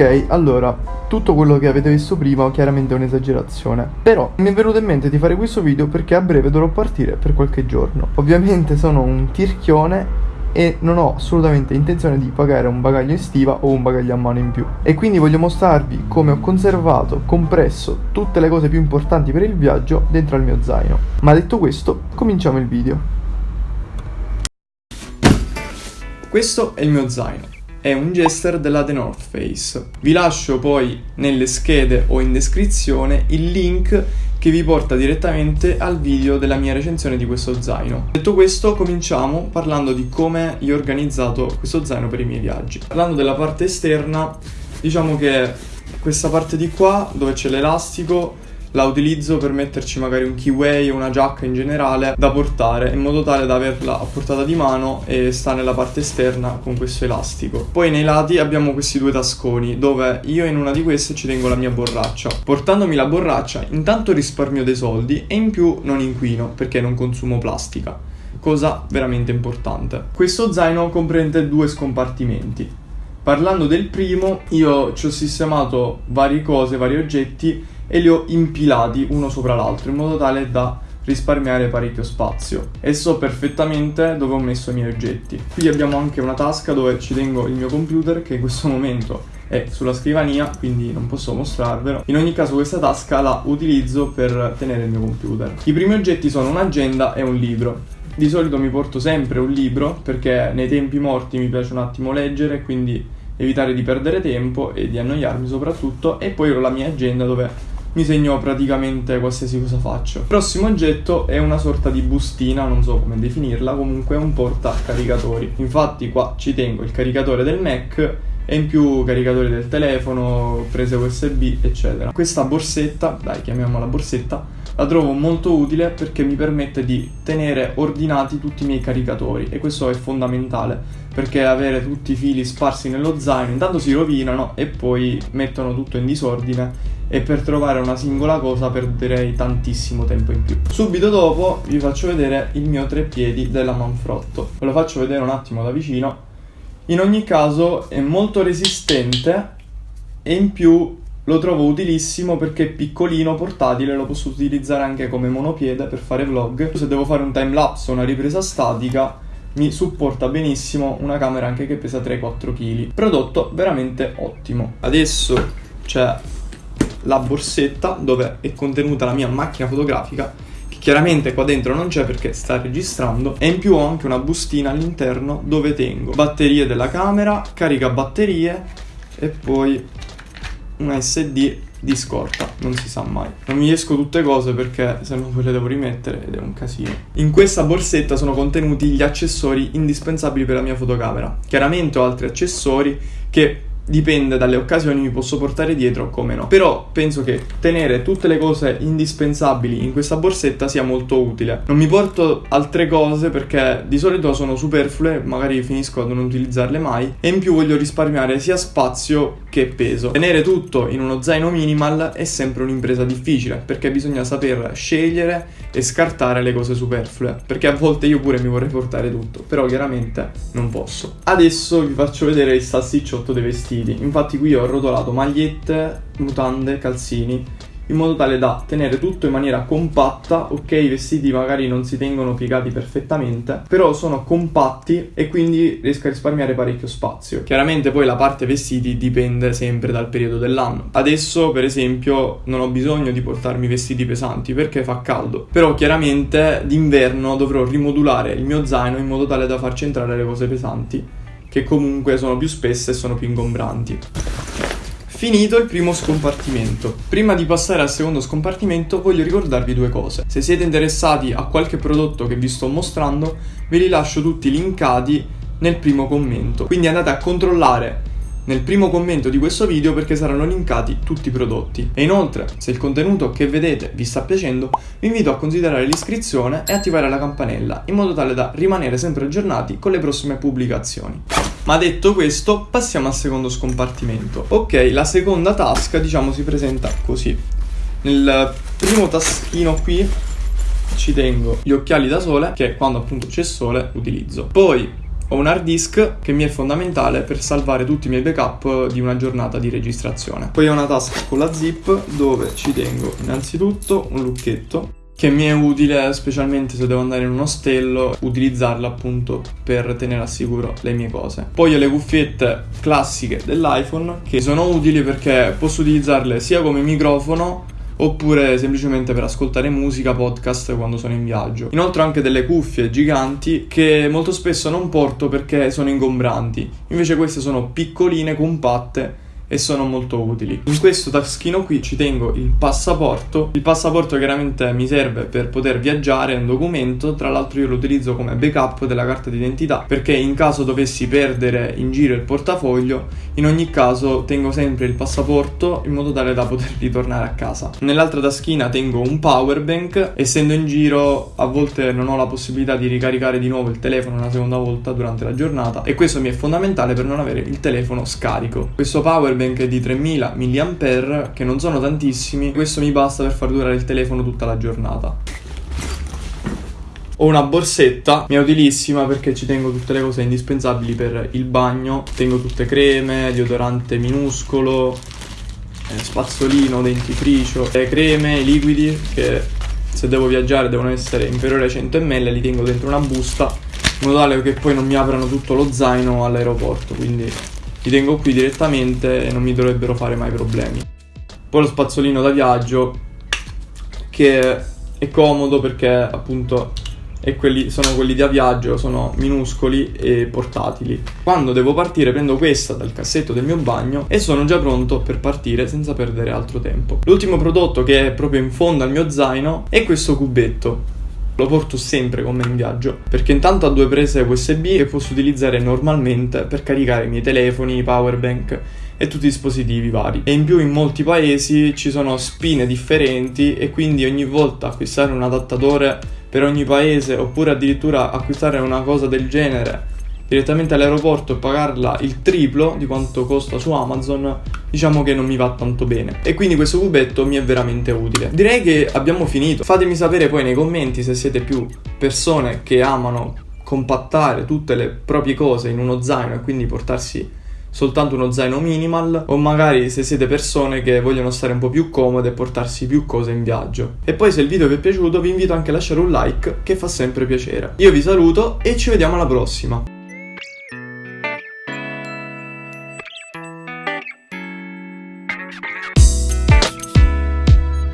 Ok, allora, tutto quello che avete visto prima chiaramente è un'esagerazione. Però mi è venuto in mente di fare questo video perché a breve dovrò partire per qualche giorno. Ovviamente sono un tirchione e non ho assolutamente intenzione di pagare un bagaglio in stiva o un bagaglio a mano in più. E quindi voglio mostrarvi come ho conservato, compresso tutte le cose più importanti per il viaggio dentro al mio zaino. Ma detto questo, cominciamo il video. Questo è il mio zaino è un jester della The North Face. Vi lascio poi nelle schede o in descrizione il link che vi porta direttamente al video della mia recensione di questo zaino. Detto questo, cominciamo parlando di come io ho organizzato questo zaino per i miei viaggi. Parlando della parte esterna, diciamo che questa parte di qua, dove c'è l'elastico, la utilizzo per metterci magari un keyway o una giacca in generale da portare in modo tale da averla a portata di mano e sta nella parte esterna con questo elastico. Poi nei lati abbiamo questi due tasconi dove io in una di queste ci tengo la mia borraccia. Portandomi la borraccia intanto risparmio dei soldi e in più non inquino perché non consumo plastica. Cosa veramente importante. Questo zaino comprende due scompartimenti. Parlando del primo, io ci ho sistemato varie cose, vari oggetti e li ho impilati uno sopra l'altro in modo tale da risparmiare parecchio spazio e so perfettamente dove ho messo i miei oggetti. Qui abbiamo anche una tasca dove ci tengo il mio computer che in questo momento è sulla scrivania quindi non posso mostrarvelo. In ogni caso questa tasca la utilizzo per tenere il mio computer. I primi oggetti sono un'agenda e un libro. Di solito mi porto sempre un libro perché nei tempi morti mi piace un attimo leggere quindi evitare di perdere tempo e di annoiarmi soprattutto e poi ho la mia agenda dove mi segno praticamente qualsiasi cosa faccio. Il prossimo oggetto è una sorta di bustina, non so come definirla, comunque è un porta caricatori. Infatti qua ci tengo il caricatore del Mac e in più caricatori del telefono, prese USB, eccetera. Questa borsetta, dai chiamiamola borsetta, la trovo molto utile perché mi permette di tenere ordinati tutti i miei caricatori e questo è fondamentale perché avere tutti i fili sparsi nello zaino intanto si rovinano e poi mettono tutto in disordine e per trovare una singola cosa perderei tantissimo tempo in più. Subito dopo vi faccio vedere il mio treppiedi della Manfrotto. Ve lo faccio vedere un attimo da vicino in ogni caso è molto resistente e in più lo trovo utilissimo perché è piccolino, portatile, lo posso utilizzare anche come monopiede per fare vlog. Se devo fare un time lapse o una ripresa statica mi supporta benissimo una camera anche che pesa 3-4 kg. Prodotto veramente ottimo. Adesso c'è la borsetta dove è contenuta la mia macchina fotografica Chiaramente qua dentro non c'è perché sta registrando e in più ho anche una bustina all'interno dove tengo batterie della camera, carica batterie e poi una SD di scorta, non si sa mai. Non mi riesco tutte cose perché se no poi le devo rimettere ed è un casino. In questa borsetta sono contenuti gli accessori indispensabili per la mia fotocamera. Chiaramente ho altri accessori che dipende dalle occasioni mi posso portare dietro come no. Però penso che tenere tutte le cose indispensabili in questa borsetta sia molto utile. Non mi porto altre cose perché di solito sono superflue, magari finisco a non utilizzarle mai e in più voglio risparmiare sia spazio che peso. Tenere tutto in uno zaino minimal è sempre un'impresa difficile perché bisogna saper scegliere e scartare le cose superflue perché a volte io pure mi vorrei portare tutto, però chiaramente non posso. Adesso vi faccio vedere il salsicciotto dei vestiti vestiti. Infatti qui ho arrotolato magliette, mutande, calzini in modo tale da tenere tutto in maniera compatta, ok i vestiti magari non si tengono piegati perfettamente, però sono compatti e quindi riesco a risparmiare parecchio spazio. Chiaramente poi la parte vestiti dipende sempre dal periodo dell'anno. Adesso per esempio non ho bisogno di portarmi vestiti pesanti perché fa caldo, però chiaramente d'inverno dovrò rimodulare il mio zaino in modo tale da farci entrare le cose pesanti che comunque sono più spesse e sono più ingombranti. Finito il primo scompartimento. Prima di passare al secondo scompartimento voglio ricordarvi due cose. Se siete interessati a qualche prodotto che vi sto mostrando, ve li lascio tutti linkati nel primo commento. Quindi andate a controllare nel primo commento di questo video perché saranno linkati tutti i prodotti. E inoltre, se il contenuto che vedete vi sta piacendo, vi invito a considerare l'iscrizione e attivare la campanella, in modo tale da rimanere sempre aggiornati con le prossime pubblicazioni. Ma detto questo, passiamo al secondo scompartimento. Ok, la seconda tasca, diciamo, si presenta così. Nel primo taschino qui ci tengo gli occhiali da sole, che quando appunto c'è sole utilizzo. Poi Ho un hard disk che mi è fondamentale per salvare tutti i miei backup di una giornata di registrazione. Poi ho una tasca con la zip dove ci tengo innanzitutto un lucchetto che mi è utile specialmente se devo andare in un ostello, utilizzarla appunto per tenere al sicuro le mie cose. Poi ho le cuffiette classiche dell'iPhone che sono utili perché posso utilizzarle sia come microfono oppure semplicemente per ascoltare musica, podcast quando sono in viaggio. Inoltre ho anche delle cuffie giganti che molto spesso non porto perché sono ingombranti, invece queste sono piccoline, compatte e sono molto utili. In questo taschino qui ci tengo il passaporto. Il passaporto chiaramente mi serve per poter viaggiare, è un documento, tra l'altro io lo utilizzo come backup della carta d'identità perché in caso dovessi perdere in giro il portafoglio, in ogni caso tengo sempre il passaporto in modo tale da poter ritornare a casa. Nell'altra taschina tengo un power bank, essendo in giro a volte non ho la possibilità di ricaricare di nuovo il telefono una seconda volta durante la giornata e questo mi è fondamentale per non avere il telefono scarico. Questo power bank di 3000 mAh che non sono tantissimi, questo mi basta per far durare il telefono tutta la giornata. Ho una borsetta, mia utilissima perché ci tengo tutte le cose indispensabili per il bagno, tengo tutte creme, deodorante minuscolo, eh, spazzolino, dentifricio, creme, liquidi che se devo viaggiare devono essere inferiori ai 100 ml, li tengo dentro una busta in modo tale che poi non mi aprano tutto lo zaino all'aeroporto, quindi li tengo qui direttamente e non mi dovrebbero fare mai problemi. Poi lo spazzolino da viaggio che è comodo perché appunto quelli, sono quelli da viaggio, sono minuscoli e portatili. Quando devo partire prendo questa dal cassetto del mio bagno e sono già pronto per partire senza perdere altro tempo. L'ultimo prodotto che è proprio in fondo al mio zaino è questo cubetto lo porto sempre con me in viaggio perché intanto ha due prese USB che posso utilizzare normalmente per caricare i miei telefoni, powerbank e tutti i dispositivi vari. E in più in molti paesi ci sono spine differenti e quindi ogni volta acquistare un adattatore per ogni paese oppure addirittura acquistare una cosa del genere direttamente all'aeroporto e pagarla il triplo di quanto costa su Amazon, diciamo che non mi va tanto bene. E quindi questo cubetto mi è veramente utile. Direi che abbiamo finito. Fatemi sapere poi nei commenti se siete più persone che amano compattare tutte le proprie cose in uno zaino e quindi portarsi soltanto uno zaino minimal o magari se siete persone che vogliono stare un po' più comode e portarsi più cose in viaggio. E poi se il video vi è piaciuto vi invito anche a lasciare un like che fa sempre piacere. Io vi saluto e ci vediamo alla prossima.